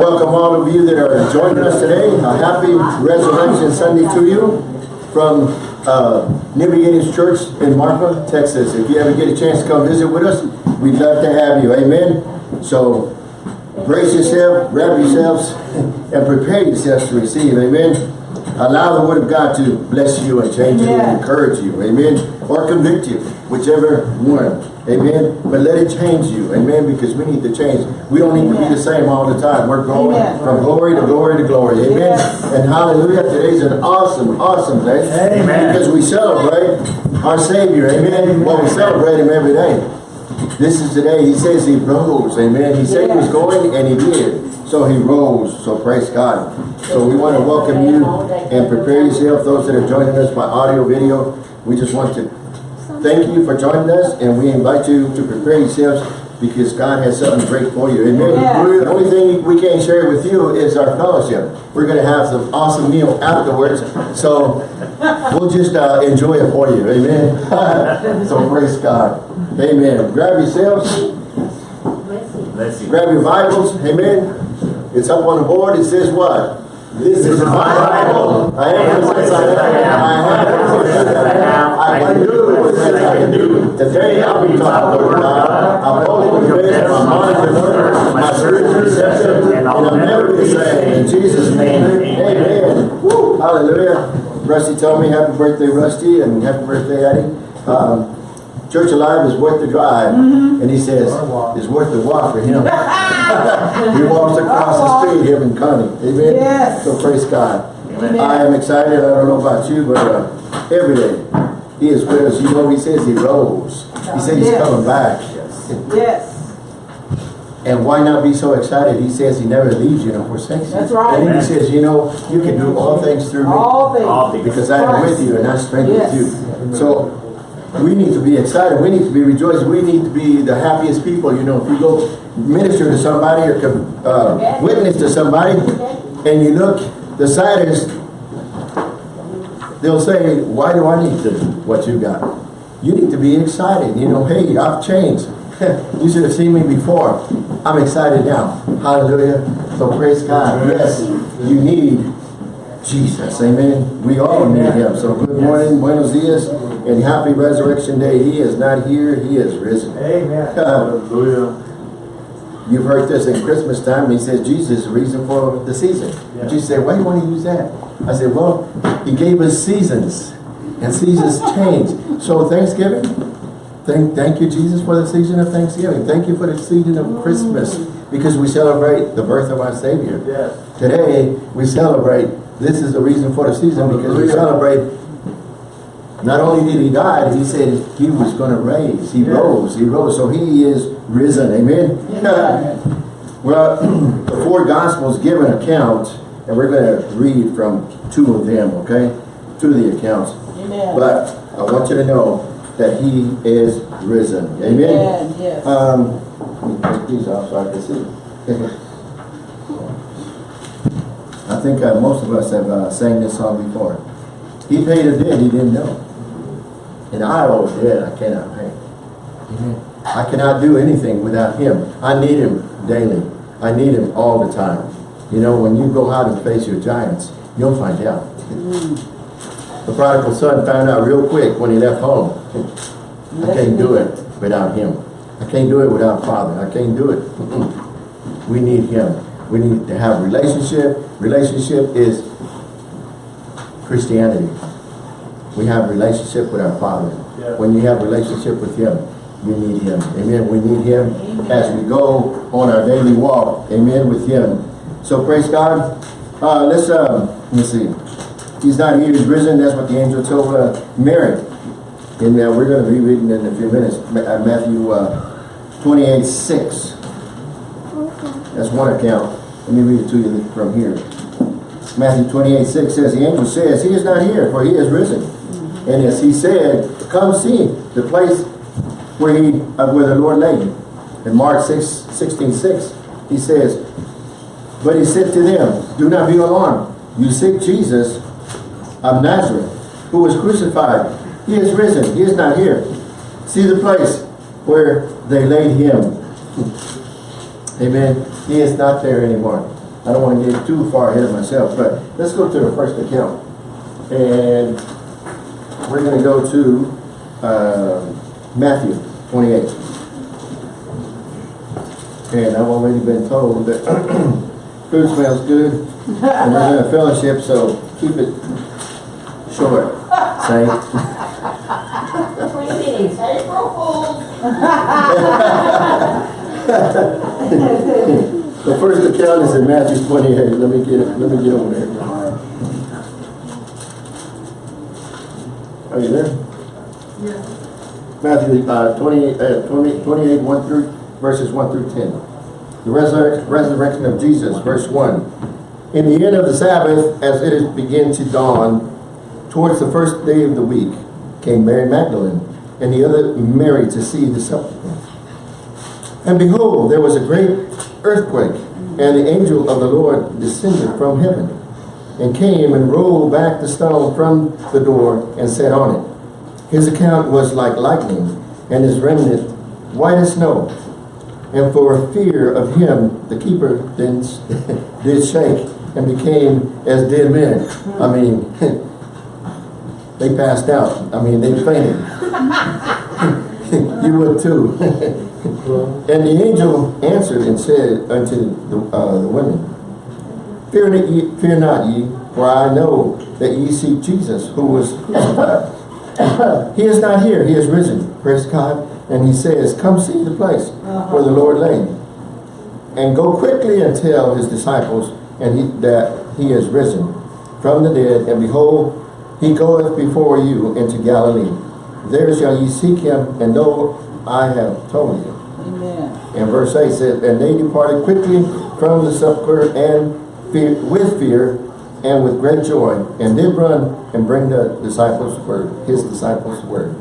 Welcome all of you that are joining us today. A happy Resurrection Sunday to you from uh, New Beginnings Church in Marfa, Texas. If you ever get a chance to come visit with us, we'd love to have you. Amen. So brace yourself, wrap yourselves, and prepare yourselves to receive. Amen. Allow the Word of God to bless you and change you and encourage you. Amen. Or convict you, whichever one. Amen. But let it change you. Amen. Because we need to change. We don't need Amen. to be the same all the time. We're going Amen. from glory to glory to glory. Amen. Yes. And hallelujah. Today's an awesome, awesome day. Amen. Because we celebrate our Savior. Amen. Well, we celebrate Him every day. This is the day He says He rose. Amen. He said He was going and He did. So He rose. So praise God. So we want to welcome you and prepare yourself. Those that are joining us by audio, video. We just want to thank you for joining us, and we invite you to prepare yourselves because God has something great for you. Amen. Yeah. The only thing we can share with you is our fellowship. We're going to have some awesome meal afterwards, so we'll just uh, enjoy it for you. Amen. so praise God. Amen. Grab yourselves. Bless you. Grab your Bibles. Amen. It's up on the board. It says what? This is my Bible. I am what it I am. I have it says I. I can do what it says I can do. Today I'll be taught the word of God. I'll boldly confess my mind is learned, my spirit receptive, and I'll never be ashamed. In Jesus' name, amen. Woo. Hallelujah. Rusty told me happy birthday, Rusty, and happy birthday, Eddie. Um, Church Alive is worth the drive. Mm -hmm. And he says, it's worth the walk for him. he walks across the street here in Connie. Amen? Yes. So praise God. Amen. I am excited. I don't know about you, but uh, every day he is with us. You know, he says he rose. He said he's yes. coming back. Yes. yes. And why not be so excited? He says he never leaves you nor forsakes you. That's right. And then he says, you know, you can do all things through me. All things. All things. Because I am with you and I strengthen yes. you. So we need to be excited. We need to be rejoiced. We need to be the happiest people. You know, if you go minister to somebody or uh, witness to somebody and you look, the saddest, they'll say, why do I need to what you got? You need to be excited. You know, hey, I've changed. you should have seen me before. I'm excited now. Hallelujah. So praise God. Yes, you need Jesus. Amen. We all need him. So good morning, buenos dias and happy resurrection day. He is not here, he is risen. Amen. Hallelujah. You've heard this in Christmas time. He says Jesus is the reason for the season. Yeah. But you say, why do you want to use that? I said, well, he gave us seasons. And seasons change. So Thanksgiving, thank, thank you, Jesus, for the season of Thanksgiving. Thank you for the season of Christmas. Mm. Because we celebrate the birth of our Savior. Yes. Today, we celebrate, this is the reason for the season, because we celebrate not only did he die, he said he was going to raise. He yeah. rose. He rose. So he is risen. Amen. Yeah. well, the four Gospels give an account, and we're going to read from two of them, okay? Two of the accounts. Amen. But I want you to know that he is risen. Amen. Amen. Yes. Um, let me take these off so I can see. I think uh, most of us have uh, sang this song before. He paid a debt he didn't know. And I owe a debt I cannot pay. I cannot do anything without him. I need him daily. I need him all the time. You know, when you go out and face your giants, you'll find out. The prodigal son found out real quick when he left home. I can't do it without him. I can't do it without Father. I can't do it. We need him. We need to have relationship. Relationship is Christianity we have relationship with our Father. Yeah. When you have relationship with Him, we need Him. Amen. We need Him as we go on our daily walk. Amen. With Him. So praise God. Uh, let's uh, let's see. He's not here. He's risen. That's what the angel told uh, Mary. And uh, we're going to be reading in a few minutes uh, Matthew uh, 28 6. That's one account. Let me read it to you from here. Matthew 28 6 says, The angel says, He is not here, for He is risen. And as he said, come see the place where he uh, where the Lord laid him. In Mark 6, 16, 6, he says, But he said to them, Do not be alarmed. You seek Jesus of Nazareth, who was crucified. He is risen. He is not here. See the place where they laid him. Amen. He is not there anymore. I don't want to get too far ahead of myself, but let's go to the first account. And we're gonna go to, uh, Matthew twenty-eight. And I've already been told that food smells good, and we're in a fellowship, so keep it short, saints. That's what you mean, set it for fools. The first account is in Matthew twenty-eight, let me get it, let me get over there. Are you there? Matthew, uh, 28, uh, 20, 28, 1 through, verses 1 through 10. The resurrec- resurrection of Jesus, verse 1. In the end of the Sabbath, as it began to dawn, towards the first day of the week, came Mary Magdalene and the other Mary to see the sepulchre. And behold, there was a great earthquake, and the angel of the Lord descended from heaven, and came and rolled back the stone from the door, and sat on it. His account was like lightning, and his remnant white as snow. And for fear of him, the keeper then did shake, and became as dead men. I mean, they passed out. I mean, they fainted. you would too. And the angel answered and said unto the, uh, the women, Fear not, ye, fear not ye, for I know that ye seek Jesus, who was crucified. He is not here, he is risen, praise God. And he says, Come see the place where the Lord lay. And go quickly and tell his disciples and he, that he is risen from the dead, and behold, he goeth before you into Galilee. There shall ye seek him, and know I have told you. Amen. And verse 8 says, And they departed quickly from the sepulchre and fear, with fear and with great joy, and did run and bring the disciples word, his disciples word.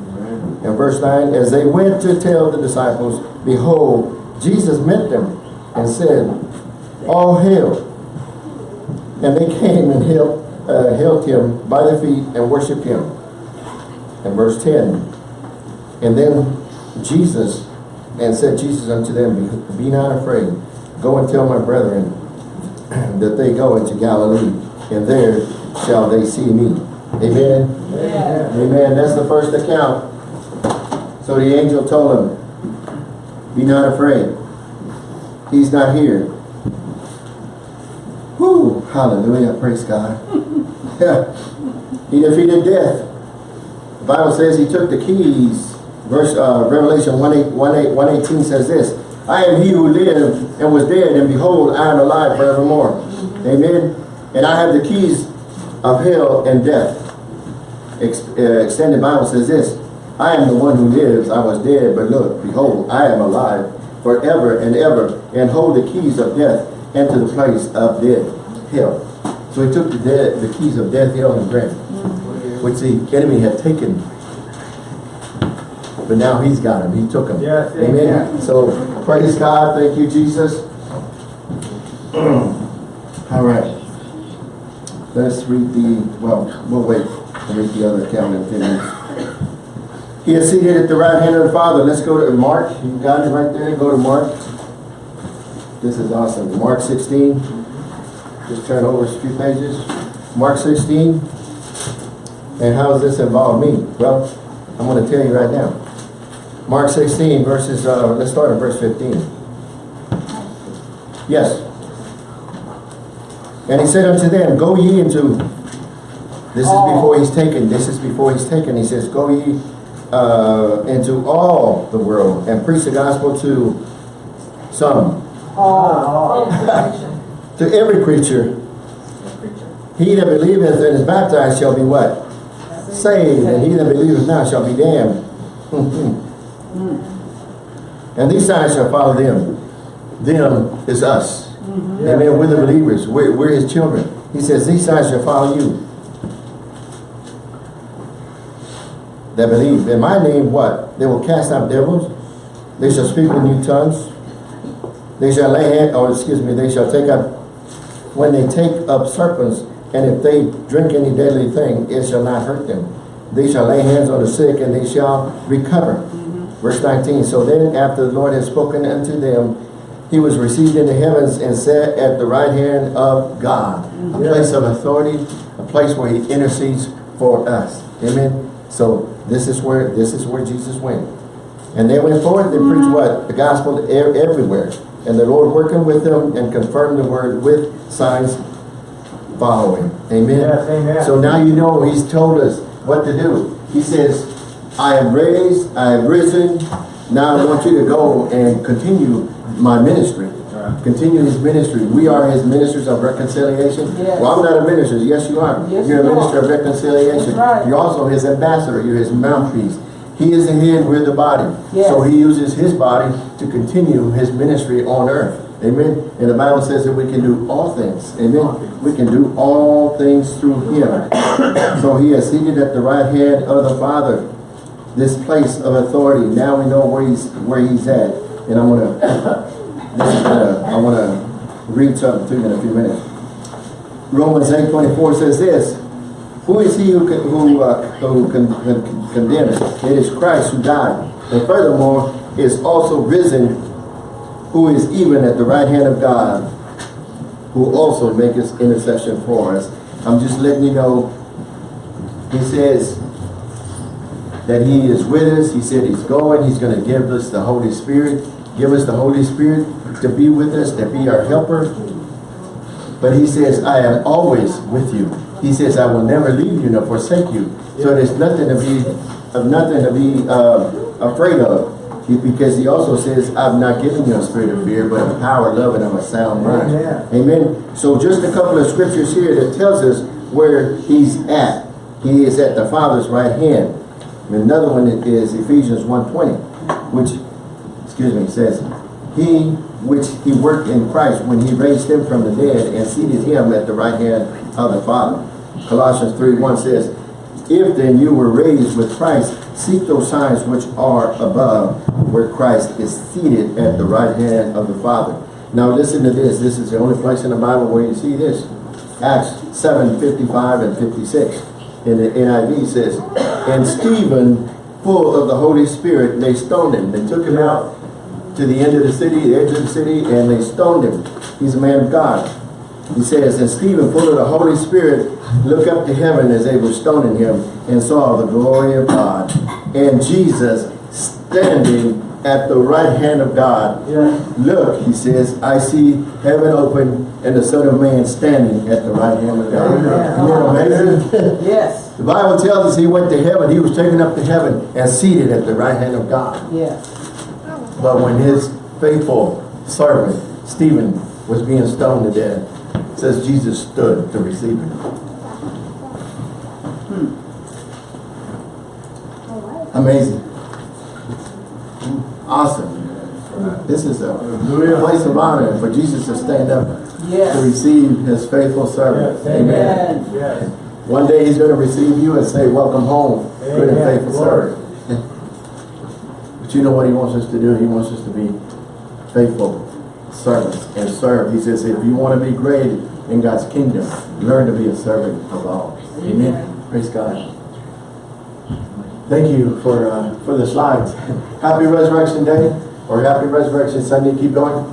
And verse 9, As they went to tell the disciples, behold, Jesus met them and said, All hail. And they came and held, uh, held him by the feet and worshiped him. And verse 10, And then Jesus, and said Jesus unto them, Be not afraid, go and tell my brethren that they go into Galilee, and there shall they see me. Amen. Yes. Amen. That's the first account. So the angel told him, Be not afraid. He's not here. Whoo! Hallelujah. Praise God. Yeah. He defeated death. The Bible says he took the keys. Verse uh, Revelation 1, 8, 1, 8, 118 says this. I am he who lived and was dead, and behold, I am alive forevermore. Amen. And I have the keys of hell and death. Ex uh, extended Bible says this. I am the one who lives. I was dead, but look, behold, I am alive forever and ever, and hold the keys of death and to the place of death, hell. So he took the dead, the keys of death, hell, and grave, which the enemy had taken. But now he's got them. He took them. Yes, Amen. amen. So praise God. Thank you, Jesus. All right. Let's read the, well, we'll wait to read the other account in 10 minutes. He is seated at the right hand of the Father. Let's go to Mark. You got it right there. Go to Mark. This is awesome. Mark 16. Just turn over a few pages. Mark 16. And how does this involve me? Well, I'm going to tell you right now. Mark 16 verses, uh, let's start at verse 15. Yes. And he said unto them, Go ye into, this is before he's taken, this is before he's taken. He says, Go ye uh, into all the world and preach the gospel to some, to every creature. He that believeth and is baptized shall be what? Saved, and he that believeth not shall be damned. and these signs shall follow them. Them is us. Amen. We're the believers. We're, we're his children. He says, these signs shall follow you. That believe. In my name, what? They will cast out devils. They shall speak with new tongues. They shall lay hand, or excuse me, they shall take up, when they take up serpents, and if they drink any deadly thing, it shall not hurt them. They shall lay hands on the sick, and they shall recover. Mm-hmm. Verse 19, so then after the Lord had spoken unto them, he was received into heavens and sat at the right hand of God. A place of authority, a place where he intercedes for us. Amen. So this is where this is where Jesus went. And they went forth and preached mm-hmm. what? The gospel everywhere. And the Lord working with them and confirmed the word with signs following. Amen. Yes, amen. So now you know he's told us what to do. He says, I am raised, I have risen. Now I want you to go and continue my ministry. Right. Continue his ministry. We are his ministers of reconciliation. Yes. Well, I'm not a minister. Yes, you are. Yes, You're a you are. minister of reconciliation. Right. You're also his ambassador. You're his mouthpiece. He is the head, we're the body. Yes. So he uses his body to continue his ministry on earth. Amen. And the Bible says that we can do all things. Amen. We can do all things through him. so he is seated at the right hand of the Father. This place of authority. Now we know where he's where he's at. And this is gonna I wanna read something to you in a few minutes. Romans 8 24 says this. Who is he who, can, who, uh, who con, con, condemns? It is Christ who died. And furthermore, is also risen, who is even at the right hand of God, who also maketh intercession for us. I'm just letting you know, he says that he is with us. He said he's going. He's going to give us the Holy Spirit. Give us the Holy Spirit to be with us, to be our helper. But he says, I am always with you. He says, I will never leave you nor forsake you. So there's nothing to be, of nothing to be uh, afraid of. Because he also says, I've not given you a spirit of fear, but of power, love, and of a sound mind. Amen. Amen. So just a couple of scriptures here that tells us where he's at. He is at the Father's right hand. Another one is Ephesians 1.20, which, excuse me, says, He which he worked in Christ when he raised him from the dead and seated him at the right hand of the Father. Colossians 3.1 says, If then you were raised with Christ, seek those signs which are above, where Christ is seated at the right hand of the Father. Now listen to this. This is the only place in the Bible where you see this. Acts 7, 55 and 56. In the NIV says, And Stephen, full of the Holy Spirit, they stoned him. They took him out to the end of the city, the edge of the city, and they stoned him. He's a man of God. He says, And Stephen, full of the Holy Spirit, looked up to heaven as they were stoning him, and saw the glory of God, and Jesus standing at the right hand of God. Yes. Look, he says, I see heaven open and the Son of Man standing at the right hand of God. Amen. Isn't that amazing? Yes, The Bible tells us he went to heaven. He was taken up to heaven and seated at the right hand of God. yes. But when his faithful servant, Stephen, was being stoned to death, it says Jesus stood to receive him. Hmm. Amazing. Awesome. This is a place of honor for Jesus to stand up to receive his faithful servant. Yes, Amen. Amen. Yes. One day he's going to receive you and say, welcome home, good and Amen. faithful servant. You know what he wants us to do? He wants us to be faithful servants and serve. He says, if you want to be great in God's kingdom, learn to be a servant of all. Amen. Praise God. Thank you for uh, for the slides. Happy Resurrection Day or Happy Resurrection Sunday. Keep going.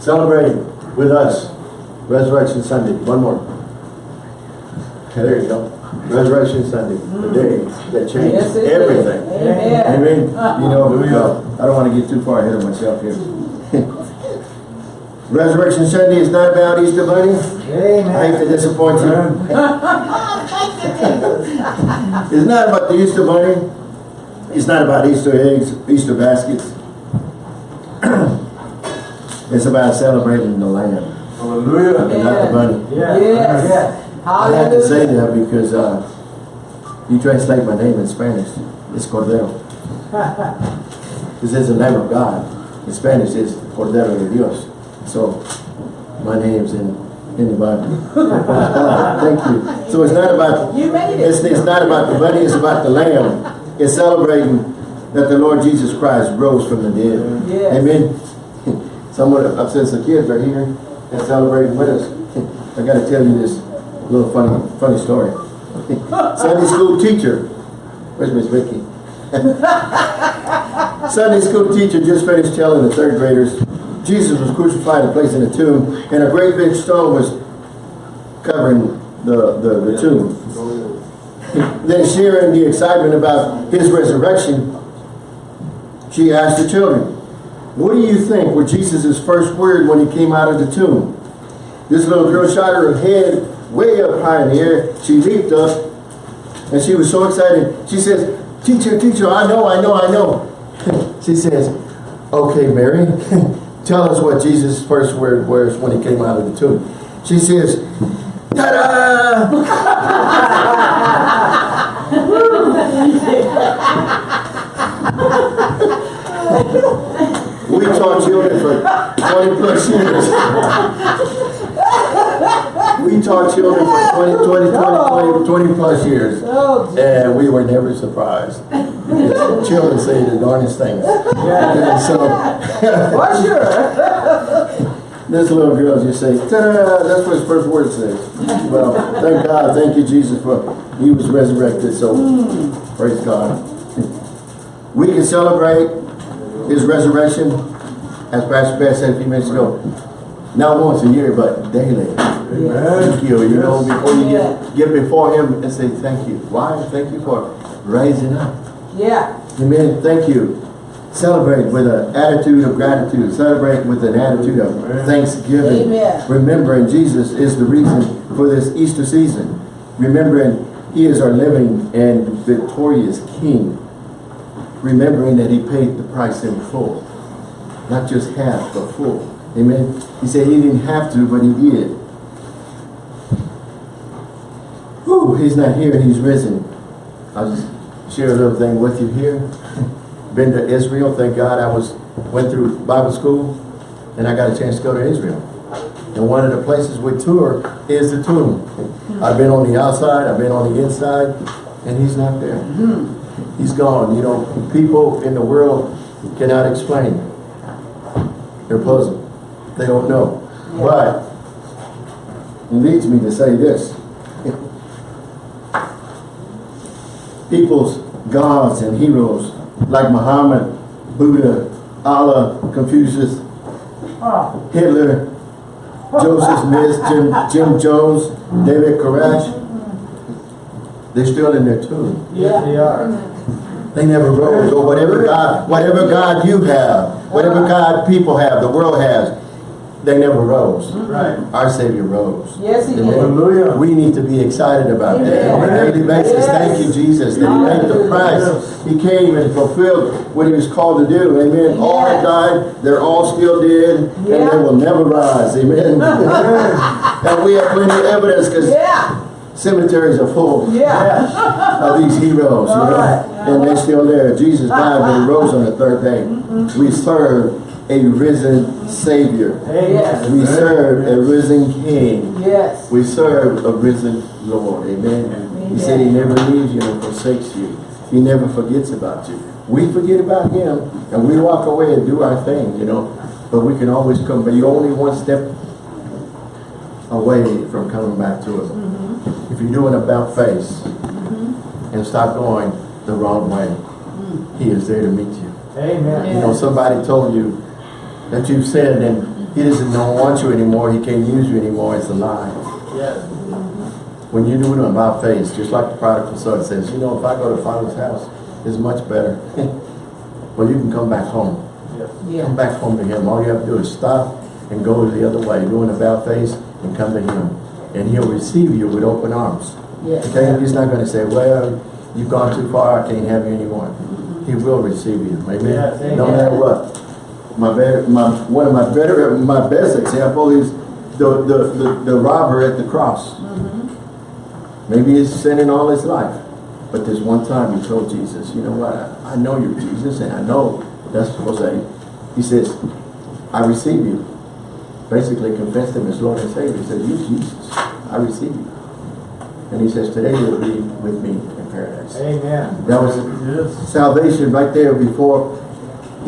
Celebrate with us Resurrection Sunday. One more. There you go. Resurrection Sunday, the day that changed Yes, everything. Amen. Amen. You know, uh, I don't want to get too far ahead of myself here. Resurrection Sunday is not about Easter Bunny. Amen. I hate to disappoint you. It's not about the Easter Bunny. It's not about Easter eggs, Easter baskets. It's about celebrating the Lamb Hallelujah. and not the bunny. Yes. Yes. I had to say that because uh, you translate my name in Spanish. It's Cordero. This is the name of God. In Spanish, it's Cordero de Dios. So, my name's in, in the Bible. Thank you. So it's not about, You made it's, it. it's not about the bunny, it's about the lamb. It's celebrating that the Lord Jesus Christ rose from the dead. Yes. Amen. Someone, I've said some kids are here and celebrating with us. I gotta tell you this little funny, funny story. Sunday school teacher, where's Miss Vicky? Sunday school teacher just finished telling the third graders Jesus was crucified and placed in a tomb, and a great big stone was covering the, the, the tomb. Then sharing the excitement about his resurrection, she asked the children, what do you think were Jesus' first word when he came out of the tomb? This little girl shot her head way up high in the air. She leaped up and she was so excited. She says, teacher, teacher, I know, I know, I know. she says, okay, Mary, tell us what Jesus' first word was when he came out of the tomb. She says, ta-da! we taught children for 20 plus years. We taught children for 20, 20, 20, 20, 20 plus years. Oh, And we were never surprised. Children say the darndest things. And so, for sure. this little girl just say, that's what his first word says. Well, thank God, thank you, Jesus, for he was resurrected, so hmm. praise God. We can celebrate his resurrection, as Pastor Beth said a few minutes ago, not once a year, but daily. Thank you, you know, before you get, get before him and say thank you. Why? Thank you for rising up. Yeah. Amen. Thank you. Celebrate with an attitude of gratitude. Celebrate with an attitude of thanksgiving. Amen. Remembering Jesus is the reason for this Easter season. Remembering He is our living and victorious King. Remembering that He paid the price in full. Not just half, but full. Amen. He said He didn't have to, but He did. Whew, He's not here and He's risen. I'll just share a little thing with you here. Been to Israel, thank God I was went through Bible school and I got a chance to go to Israel. And one of the places we tour is the tomb. I've been on the outside, I've been on the inside, and he's not there. Hmm. He's gone. You know, people in the world cannot explain. They're puzzled. They don't know. But it leads me to say this. people's gods and heroes like Muhammad, Buddha, Allah, Confucius, Hitler, Joseph Smith, Jim, Jim Jones, David Koresh. They're still in their tomb. Yes, they are. They never rose. Or whatever God, whatever God you have, whatever God people have, the world has, they never rose. Mm-hmm. Right. Our Savior rose. Yes, he Amen. did. Hallelujah. We need to be excited about that. On a Amen. daily basis, thank you, Jesus, that He paid the price. He came and fulfilled what He was called to do. Amen. All have died, they're all still dead, and they will never rise. Amen. and we have plenty of evidence because Yeah. cemeteries are full Yeah. of these heroes, you know, Alright. and they're still there. Jesus died, but He rose on the third day. Mm-hmm. We serve a risen Savior. Yes. We serve a risen King. Yes. We serve a risen Lord. Amen. He said he never leaves you and forsakes you. He never forgets about you. We forget about him and we walk away and do our thing, you know. But we can always come, but you're only one step away from coming back to him. Mm-hmm. If you're doing about face mm-hmm. and stop going the wrong way, he is there to meet you. Amen. You know, somebody told you that you've sinned and he doesn't don't want you anymore, he can't use you anymore, it's a lie. Yes. When you do it on my face, just like the prodigal son says, you know, if I go to Father's house, it's much better. well, you can come back home. Yes. Come back home to him. All you have to do is stop and go the other way, do an about face and come to him. And he'll receive you with open arms. Yes. Okay? He's not going to say, well, you've gone too far, I can't have you anymore. Mm-hmm. He will receive you. Amen? Yes, amen. No matter what. My, better, my one of my better, my best example is the, the, the, the robber at the cross. Mm-hmm. Maybe he's sinning all his life. But there's one time he told Jesus, you know what, I, I know you're Jesus and I know that's Jose. He says, I receive you. Basically confessed him as Lord and Savior. He says, you Jesus, I receive you. And he says, today you'll be with me in paradise. Amen. That was Yes. salvation right there before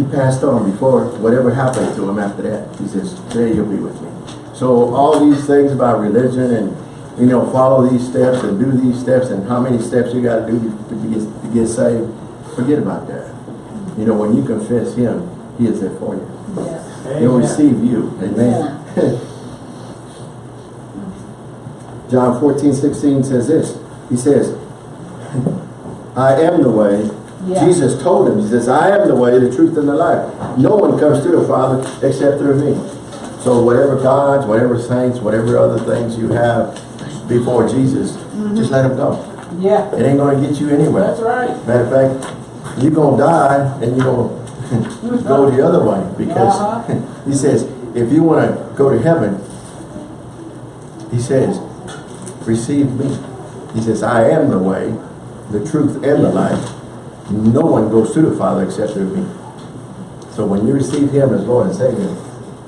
he passed on, before whatever happened to him after that. He says, today you'll be with me. So all these things about religion and, you know, follow these steps and do these steps and how many steps you got to do to get, to get saved, forget about that. You know, when you confess him, he is there for you. Yes. He'll receive you. Amen. John 14, 16 says this. He says, I am the way. Yeah. Jesus told him, he says, I am the way, the truth, and the life. No one comes to the Father except through me. So whatever gods, whatever saints, whatever other things you have before Jesus, just let them go. Yeah. It ain't gonna get you anywhere. That's right. Matter of fact, you're gonna die and you're gonna go the other way because Uh-huh. he says, if you wanna go to heaven, he says, receive me. He says, I am the way, the truth, and the life. No one goes to the Father except through me. So when you receive him as Lord and Savior,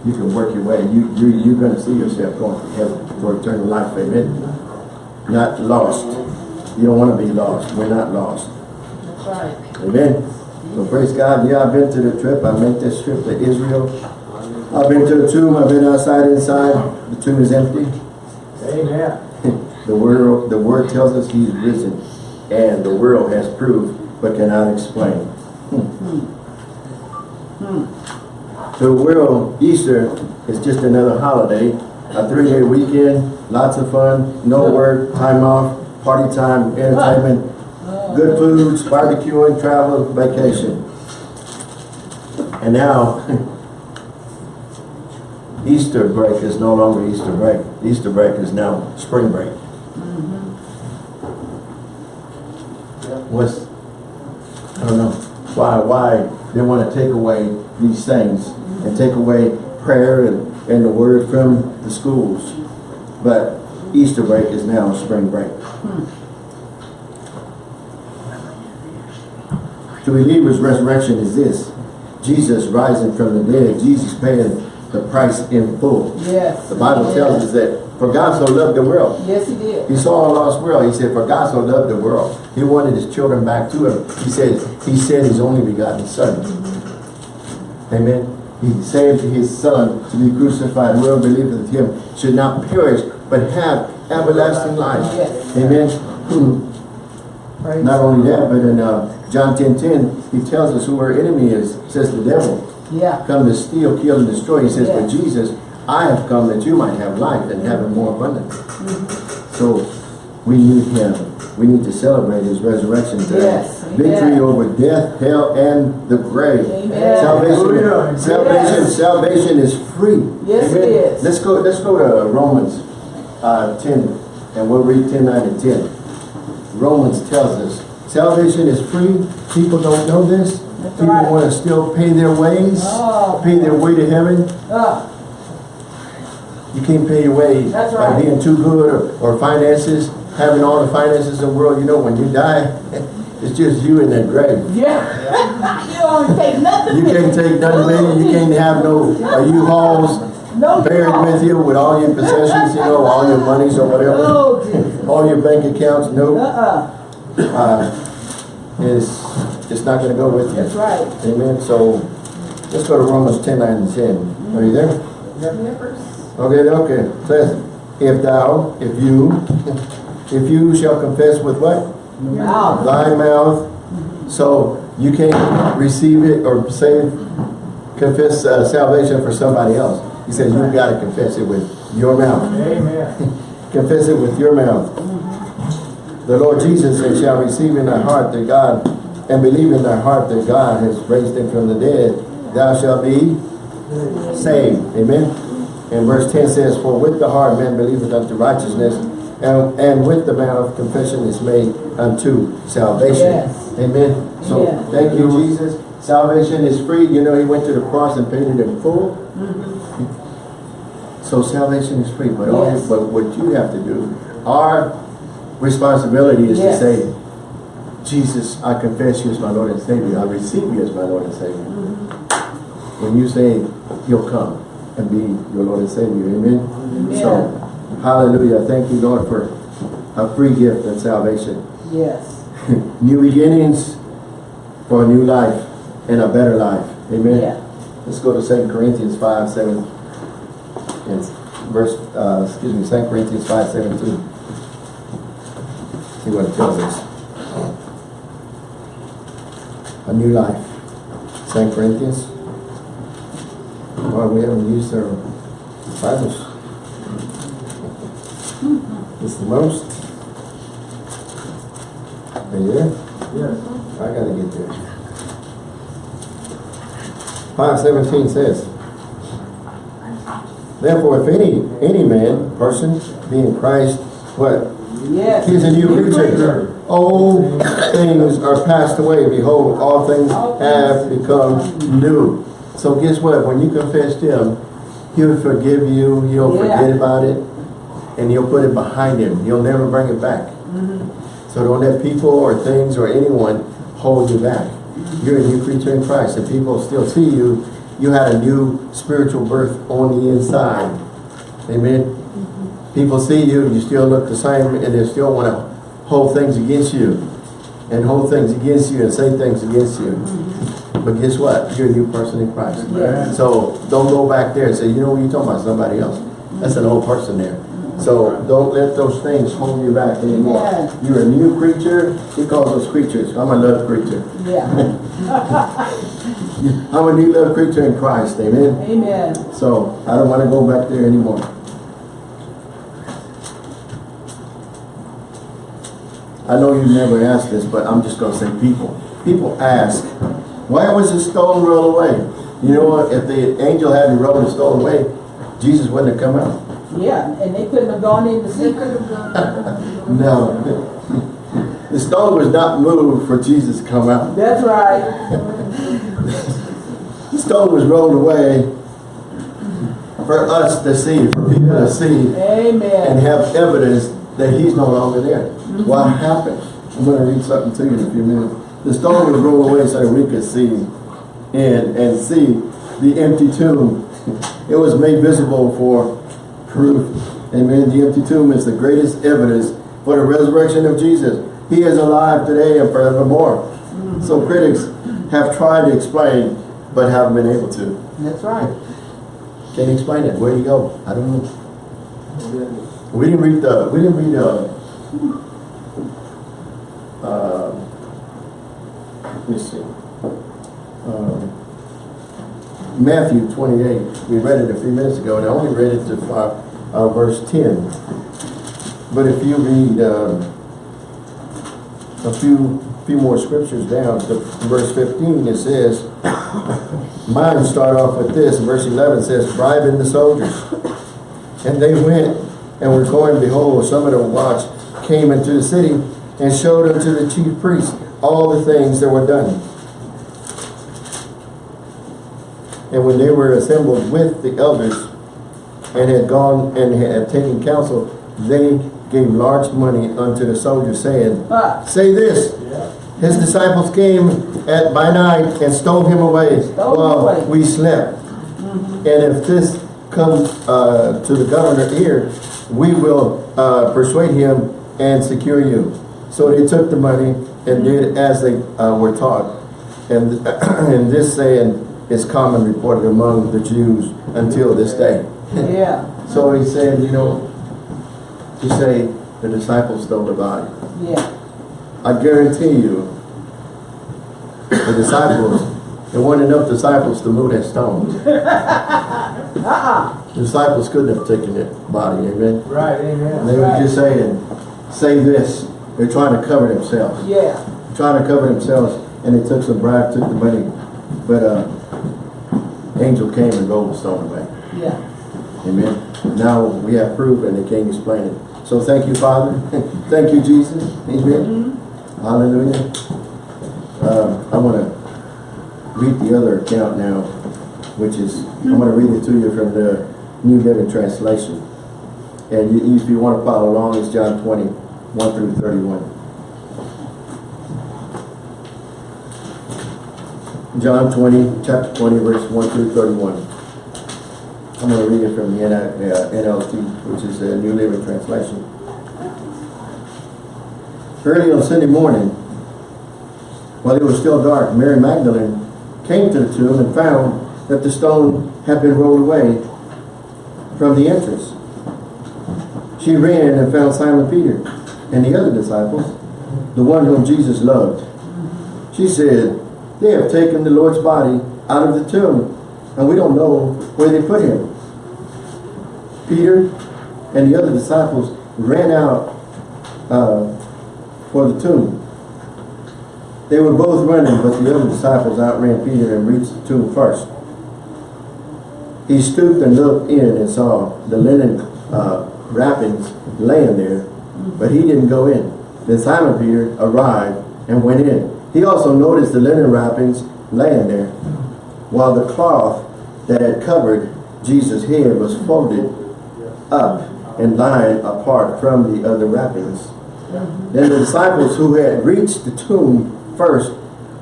you can work your way. You, you, you're gonna see yourself going to heaven for eternal life. Amen. Not lost. You don't wanna be lost. We're not lost. That's right. Amen. So praise God. Yeah, I've been to the trip. I made this trip to Israel. I've been to the tomb. I've been outside, inside. The tomb is empty. Amen. The word, the word tells us he's risen. And the world has proved but cannot explain. Hmm. To the world, Easter is just another holiday. A three-day weekend, lots of fun, no work, time off, party time, entertainment, good foods, barbecuing, travel, vacation. And now, Easter break is no longer Easter break. Easter break is now spring break. Mm-hmm. What's, I don't know, why, why they want to take away these things and take away prayer and, and the word from the schools. But Easter break is now spring break. To believers, resurrection is this. Jesus rising from the dead. Jesus paying the price in full. Yes. The Bible tells us that for God so loved the world. Yes, he did. He saw a lost world. He said, for God so loved the world. He wanted his children back to him. He said, he said his only begotten son. Amen. He saved his son to be crucified. Whoever believeth him should not perish, but have everlasting life. Yes. Amen. Hmm. Praise Not only that, but in uh, John 10, 10, he tells us who our enemy is. Says the devil. Yeah. Come to steal, kill, and destroy. He says, but Jesus, I have come that you might have life and have it more abundantly. So we need him. We need to celebrate his resurrection today. Yes. Victory Amen. over death, hell, and the grave. Amen. Salvation, Hallelujah. salvation, Yes. salvation is free. Yes, it Amen. is. Let's go. Let's go to Romans uh, 10, and we'll read 10, 9, and 10. Romans tells us salvation is free. People don't know this. That's People right. want to still pay their ways, Oh. pay their way to heaven. Uh, You can't pay your way That's by right. being too good or, or finances, having all the finances in the world. You know, when you die, it's just you in that grave. yeah. you don't take nothing. You can't take nothing with you. You can't have no uh, U-Hauls No buried U-Haul. with you with all your possessions, you know, all your monies or whatever, Oh, all your bank accounts. No, Uh-uh. uh, it's it's not going to go with you. That's right. Amen. So let's go to Romans 10, 9, and 10. Are you there? Okay, okay. It says, if thou, if you, if you shall confess with what? Mouth. Thy mouth. So you can't receive it or save, confess uh, salvation for somebody else. He says you've got to confess it with your mouth. Amen. Confess it with your mouth. The Lord Jesus said, shall receive in thy heart that God, and believe in thy heart that God has raised him from the dead, thou shalt be saved. Amen. And verse 10 says, For with the heart man believeth unto righteousness, and, and with the mouth confession is made unto salvation. Yes. Amen. So Yeah. thank you, Jesus. Salvation is free. You know, he went to the cross and paid it in full. Mm-hmm. So salvation is free, but all but what you have to do, our responsibility is Yes. to say, Jesus, I confess you as my Lord and Savior. I receive you as my Lord and Savior. Mm-hmm. When you say, He'll come and be your Lord and Savior. Amen. So, hallelujah. Thank you, Lord, for a free gift of salvation. Yes. new beginnings for a new life and a better life. Amen. Yeah. Let's go to 2 Corinthians 5, 7. And verse, uh, excuse me, 2 Corinthians 5, 17. See what it tells us. A new life. Second Corinthians. Well, we haven't used our Bibles. It's the most. Are you there? Yes. I gotta get there. Five seventeen says, Therefore, if any, any man, person, be in Christ, what? Yes. He is a new creature. Old things are passed away. Behold, all things have become new. So guess what? When you confess to Him, He'll forgive you. He'll Yeah. forget about it. And He'll put it behind Him. He'll never bring it back. Mm-hmm. So don't let people or things or anyone hold you back. Mm-hmm. You're a new creature in Christ. If people still see you, you had a new spiritual birth on the inside. Amen. Mm-hmm. People see you, you still look the same, and they still want to hold things against you. And hold things against you and say things against you. But guess what? You're a new person in Christ. Yes. So don't go back there and say, you know what, you're talking about somebody else. That's an old person there. So don't let those things hold you back anymore. Yes. You're a new creature. He calls us creatures. I'm a love creature. Yeah. I'm a new love creature in Christ. Amen. Amen. So I don't want to go back there anymore. I know you never asked this, but I'm just going to say people. People ask, why was the stone rolled away? You know what? If the angel hadn't rolled the stone away, Jesus wouldn't have come out. Yeah, and they couldn't have gone in the secret. No. The stone was not moved for Jesus to come out. That's right. The stone was rolled away for us to see, for people to see and have evidence that he's no longer there. Mm-hmm. What happened? I'm going to read something to you in a few minutes. The stone was rolled away so that we could see and, and see the empty tomb. It was made visible for proof. Amen. The empty tomb is the greatest evidence for the resurrection of Jesus. He is alive today and forevermore. So critics have tried to explain, but haven't been able to. That's right. Can't explain it. Where do you go? I don't know. We didn't read the, we didn't read the, uh, let me see. Um, Matthew twenty-eight, we read it a few minutes ago, and I only read it to uh, verse ten. But if you read, um, a few, few more scriptures down, to verse fifteen, it says, Mine start off with this, verse eleven says, bribing the soldiers. And they went and were going, behold, some of the watch came into the city and showed unto the chief priests all the things that were done. And when they were assembled with the elders and had gone and had taken counsel, they gave large money unto the soldiers, saying, Ah, Say this, his disciples came at by night and stole him away Stole him while away. we slept. And if this comes uh, to the governor ear, we will uh, persuade him and secure you. So they took the money and did as they uh, were taught. And, and this saying is common reported among the Jews until this day. yeah, So he said, you know, you say the disciples stole the body. yeah. I guarantee you, the disciples, there weren't enough disciples to move that stone. Uh-uh. The disciples couldn't have taken that body, amen? Right, And amen. they were just saying, say this. They're trying to cover themselves. Yeah. Trying to cover themselves, and they took some bribe, took the money. But, uh, angel came and rolled the stone away. Yeah. Amen. Now we have proof and they can't explain it. So thank you, Father. thank you, Jesus. Amen. Hallelujah. Um, I want to read the other account now, which is, I'm going to read it to you from the New Living Translation. And you, if you want to follow along, it's John 20, 1 through 31. John 20, chapter 20, verse 1 through 31. I'm going to read it from the uh, NLT, which is the New Living Translation. Early on Sunday morning, while it was still dark, Mary Magdalene came to the tomb and found that the stone had been rolled away from the entrance. She ran and found Simon Peter and the other disciples, the one whom Jesus loved. She said, They have taken the Lord's body out of the tomb, and we don't know where they put him. Peter and the other disciples ran out uh, for the tomb. They were both running, but the other disciples outran Peter and reached the tomb first. He stooped and looked in and saw the linen uh, wrappings laying there, but he didn't go in. Then Simon Peter arrived and went in. He also noticed the linen wrappings laying there, while the cloth that had covered Jesus' head was folded up and lying apart from the other wrappings. Then the disciples who had reached the tomb first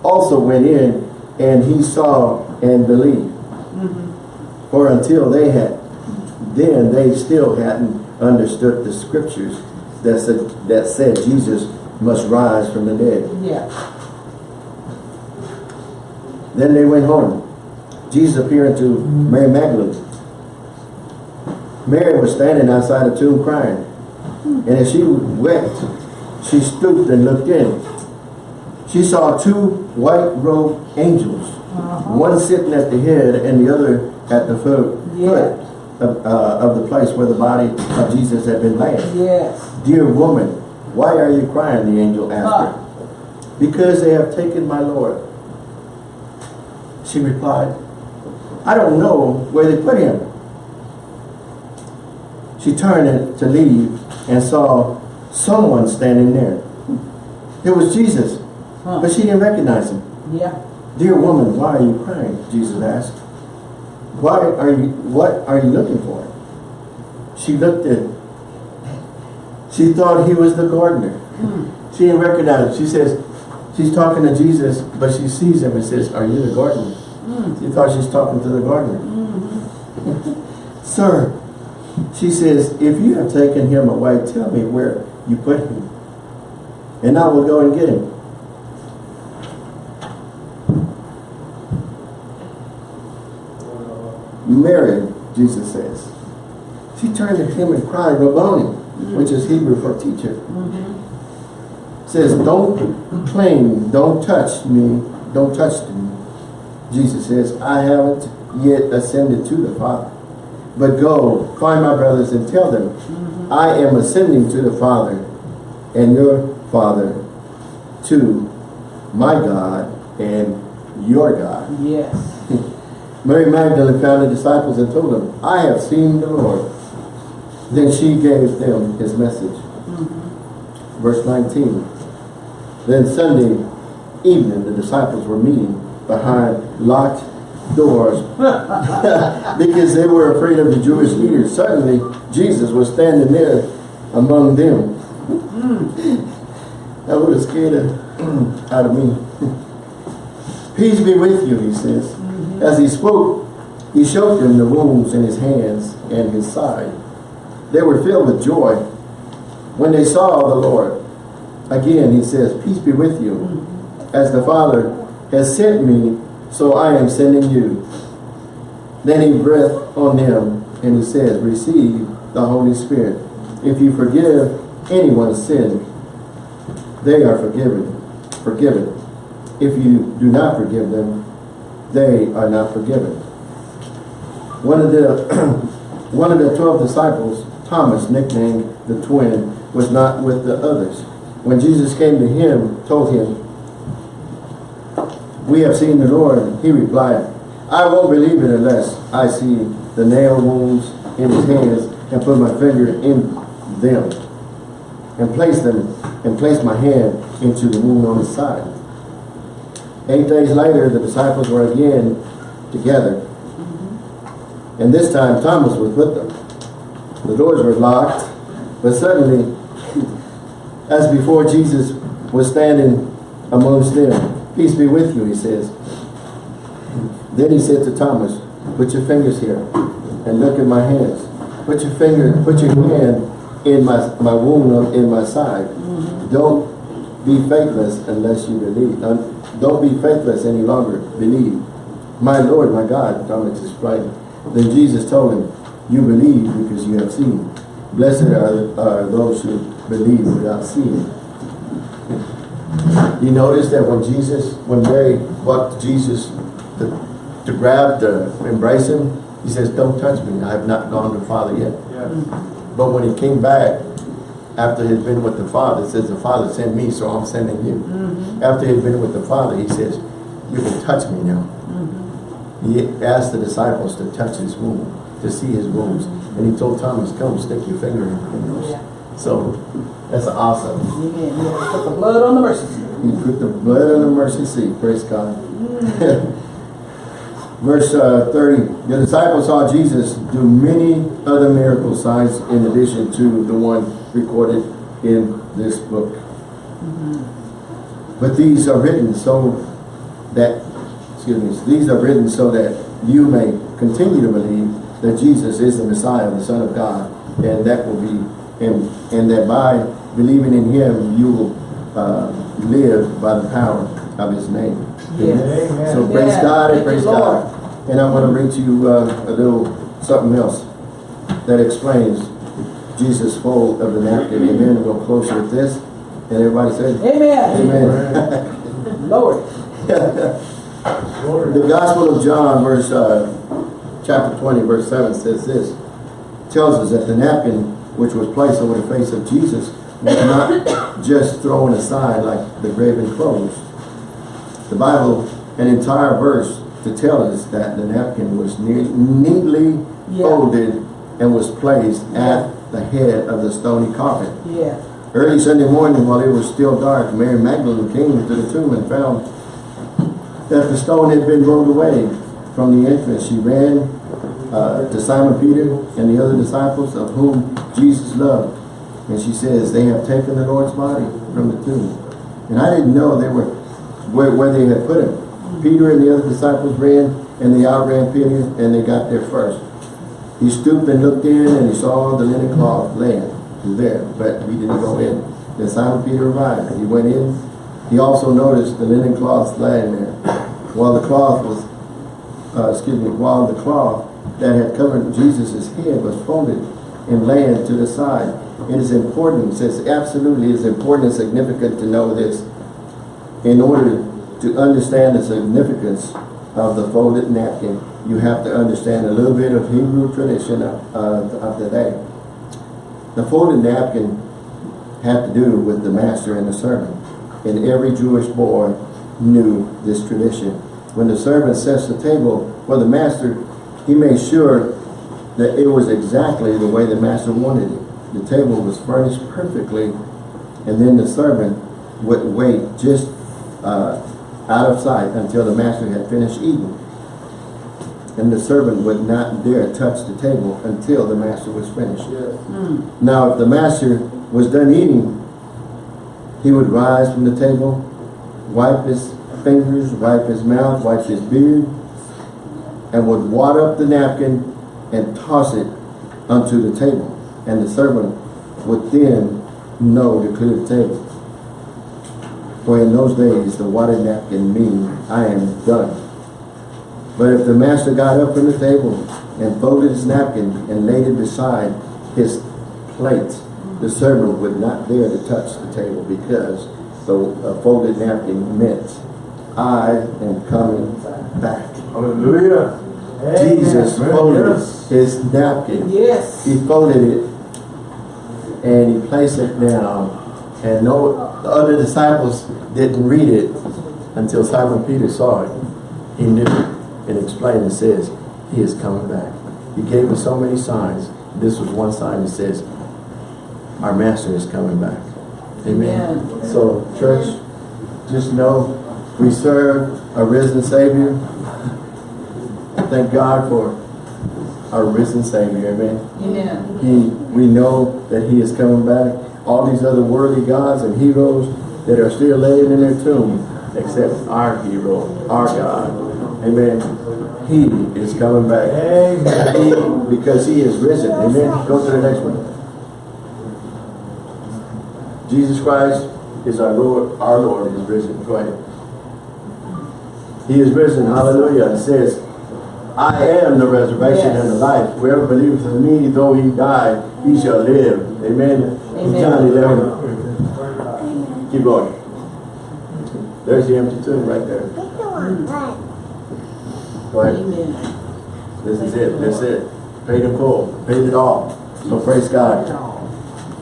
also went in, and he saw and believed. For until they had, then they still hadn't understood the scriptures that said, that said Jesus must rise from the dead. Yeah. Then they went home. Jesus appeared to mm-hmm. Mary Magdalene. Mary was standing outside the tomb crying. Hmm. And as she wept, she stooped and looked in. She saw two white-robed angels, uh-huh. one sitting at the head and the other at the foot, Yeah. Of, uh, of the place where the body of Jesus had been laid. Yes. Dear woman, why are you crying? The angel asked her. Because they have taken my Lord. She replied, I don't know where they put him. She turned to leave and saw someone standing there. It was Jesus, Huh. but she didn't recognize him. Yeah. Dear woman, why are you crying? Jesus asked. Why are you, what are you looking for? She looked at, she thought he was the gardener. Hmm. She didn't recognize him. She says, she's talking to Jesus, but she sees him and says, are you the gardener? Hmm. She thought she's talking to the gardener. Hmm. Sir, she says, if you have taken him away, tell me where you put him. And I will go and get him. Mary, Jesus says. She turned to him and cried, Rabboni, mm-hmm. which is Hebrew for teacher. Mm-hmm. Says, don't claim, don't touch me, don't touch me. Jesus says, I haven't yet ascended to the Father. But go, find my brothers and tell them, mm-hmm. I am ascending to the Father and your Father, to my God and your God. Yes. Mary Magdalene found the disciples and told them, I have seen the Lord. Then she gave them his message. Mm-hmm. Verse 19. Then Sunday evening, the disciples were meeting behind locked doors because they were afraid of the Jewish leaders. Suddenly, Jesus was standing there among them. Mm. that would have scared out of me. Peace be with you, he says. As he spoke, he showed them the wounds in his hands and his side. They were filled with joy when they saw the Lord. Again, he says, Peace be with you. As the Father has sent me, so I am sending you. Then he breathed on them and he says, Receive the Holy Spirit. If you forgive anyone's sin, they are forgiven. Forgiven. If you do not forgive them, they are not forgiven. One of the one of the twelve disciples, Thomas, nicknamed the twin, was not with the others. When Jesus came to him, told him, We have seen the Lord, he replied, I won't believe it unless I see the nail wounds in his hands and put my finger in them and place them and place my hand into the wound on his side. Eight days later, the disciples were again together. And this time Thomas was with them. The doors were locked, but suddenly, as before, Jesus was standing amongst them. Peace be with you, he says. Then he said to Thomas, put your fingers here and look at my hands. Put your finger, put your hand in my, my wound in my side. Mm-hmm. Don't be faithless unless you believe. Don't be faithless any longer. Believe. My Lord, my God, Thomas explained. Then Jesus told him, you believe because you have seen. Blessed are, are those who believe without seeing. You notice that when Jesus, when Mary walked to Jesus to, to grab, to embrace him, he says, don't touch me, I have not gone to the Father yet. Yes. But when he came back, after he'd been with the Father, says, the Father sent me, so I'm sending you. Mm. After he'd been with the Father, he says, you can touch me now. Mm-hmm. He asked the disciples to touch his wound, to see his wounds. And he told Thomas, come, stick your finger in those. So, that's awesome. Amen. Yeah, put the blood on the mercy seat. He put the blood on the mercy seat, praise God. Mm. Verse uh, 30, the disciples saw Jesus do many other miracle signs in addition to the one recorded in this book. Mm-hmm. But these are written so that, excuse me, these are written so that you may continue to believe that Jesus is the Messiah, the Son of God, and that will be, and, and that by believing in Him, you will uh, live by the power of His name. Yes. Amen. So praise Yeah. God and Thank praise God. And I'm going to read to you uh, a little something else that explains Jesus' fold of the napkin. Amen. We'll close with this. And everybody say, Amen. Amen. Lord. The Gospel of John, verse uh, chapter 20, verse 7 says this. Tells us that the napkin which was placed over the face of Jesus was not just thrown aside like the graven clothes. The Bible, an entire verse to tell us that the napkin was ne neatly Yeah. folded and was placed at the head of the stony coffin. Yeah. Early Sunday morning, while it was still dark, Mary Magdalene came to the tomb and found that the stone had been rolled away from the entrance. She ran uh, to Simon Peter and the other disciples of whom Jesus loved. And she says, they have taken the Lord's body from the tomb. And I didn't know they were where, where they had put him. Peter and the other disciples ran and they outran Peter and they got there first. He stooped and looked in and he saw the linen cloth laying there, but he didn't go in. Then Simon Peter arrived. He went in. He also noticed the linen cloth lying there. While the cloth was, uh, excuse me, while the cloth that had covered Jesus' head was folded and laying to the side. It is important, it's absolutely is important and significant to know this in order to understand the significance of the folded napkin, you have to understand a little bit of Hebrew tradition of, of, of the day. The folded napkin had to do with the master and the servant. And every Jewish boy knew this tradition. When the servant sets the table for the master, he made sure that it was exactly the way the master wanted it. The table was furnished perfectly, and then the servant would wait just uh, out of sight until the master had finished eating. And the servant would not dare touch the table until the master was finished. Hmm. Now, if the master was done eating, he would rise from the table, wipe his fingers, wipe his mouth, wipe his beard, and would wad up the napkin and toss it onto the table. And the servant would then know to clear the table. For in those days, the wadded napkin mean I am done. But if the master got up from the table and folded his napkin and laid it beside his plate, the servant would not dare to touch the table because the uh, folded napkin meant I am coming back. Hallelujah. Jesus Amen. folded Yes. his napkin. Yes. He folded it and he placed it down. And no the other disciples didn't read it until Simon Peter saw it. He knew and explained and says, He is coming back. He gave us so many signs. This was one sign that says, Our Master is coming back. Amen. Amen. So, church, just know we serve a risen Savior. Thank God for our risen Savior. Amen. Amen. He, we know that He is coming back. All these other worthy gods and heroes that are still laying in their tomb, except our hero, our God. Amen. He is coming back. Amen. He, because He is risen. Amen. Go to the next one. Jesus Christ is our Lord. Our Lord is risen. Go ahead. He is risen. Hallelujah. It says, I am the resurrection Yes. and the life. Whoever believes in me, though he die, he shall live. Amen. Amen. John 11. Keep going. There's the empty tomb right there. Ahead. Amen. This is it, that's it. Paid in full, paid it all. So praise God.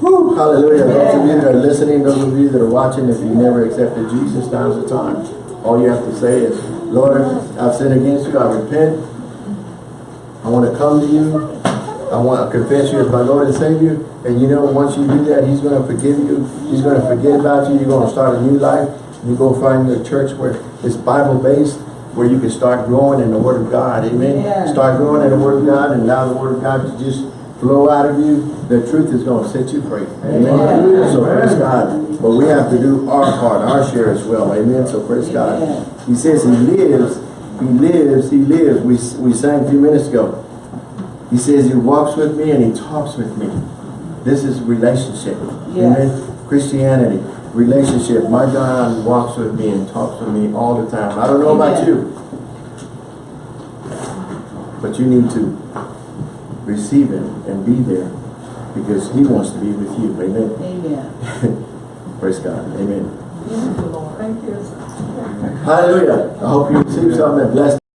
Woo, hallelujah. Those of you that are listening, those of you that are watching, if you never accepted Jesus, now's the time. All you have to say is, Lord, I've sinned against you, I repent. I want to come to you. I want to confess you as my Lord and Savior. And you know, once you do that, He's going to forgive you. He's going to forget about you. You're going to start a new life. You go find a church where it's Bible-based, where you can start growing in the Word of God. Amen. Yeah. Start growing in the Word of God and allow the Word of God to just flow out of you. The truth is going to set you free. Amen. Amen. So praise God. But we have to do our part, our share as well. Amen. So praise God. He says he lives, he lives, he lives. We, we sang a few minutes ago. He says he walks with me and he talks with me. This is relationship. Yes. Amen. Christianity, relationship. My God walks with me and talks with me all the time. I don't know about you. But you need to receive him and be there because he wants to be with you. Amen. Amen. Praise God. Amen. Thank you. Hallelujah. I hope you receive something that blessed